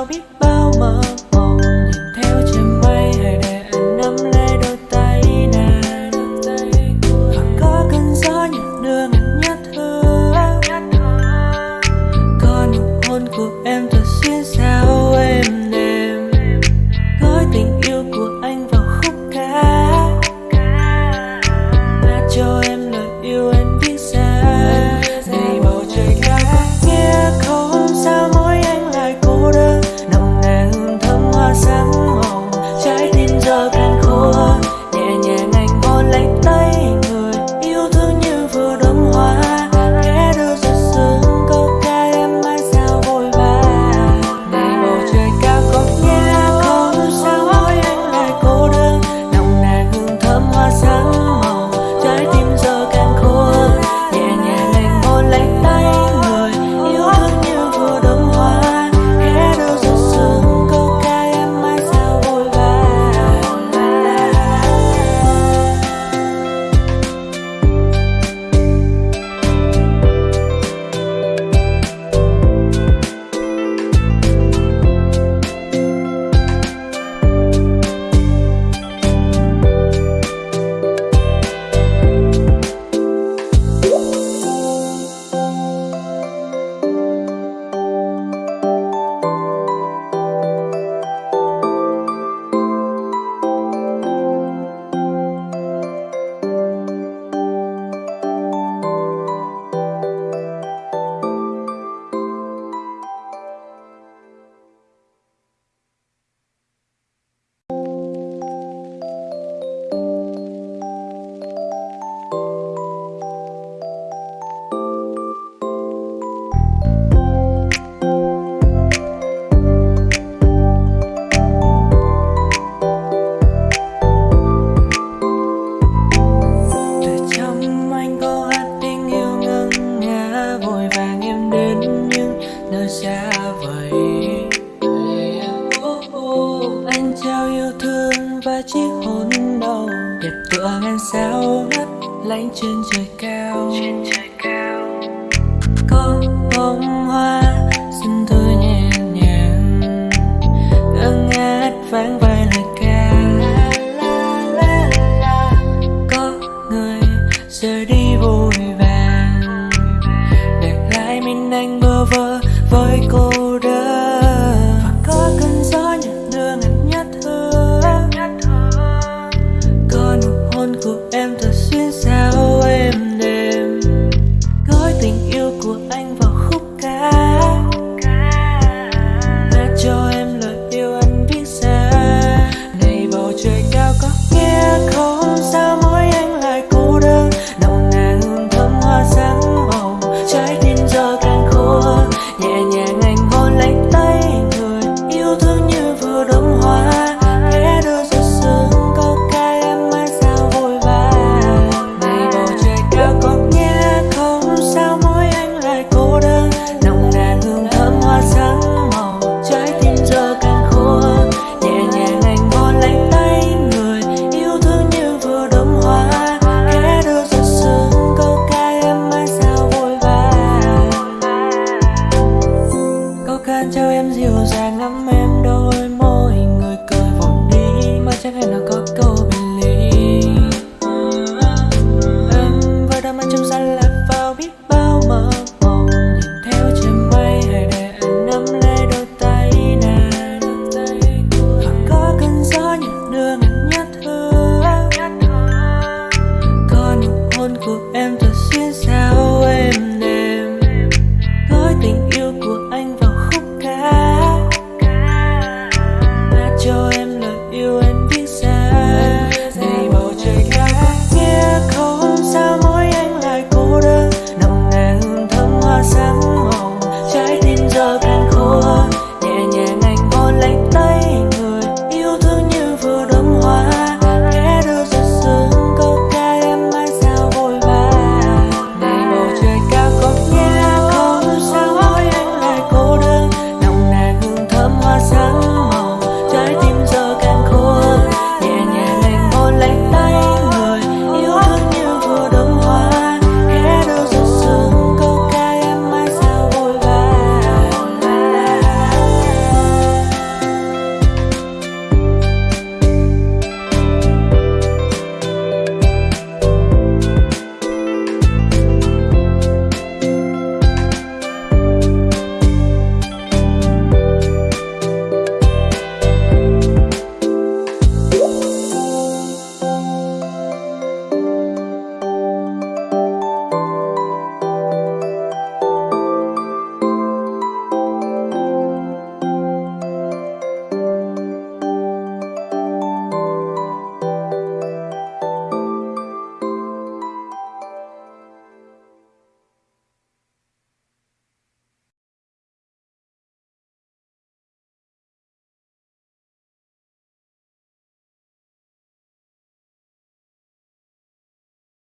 I'll be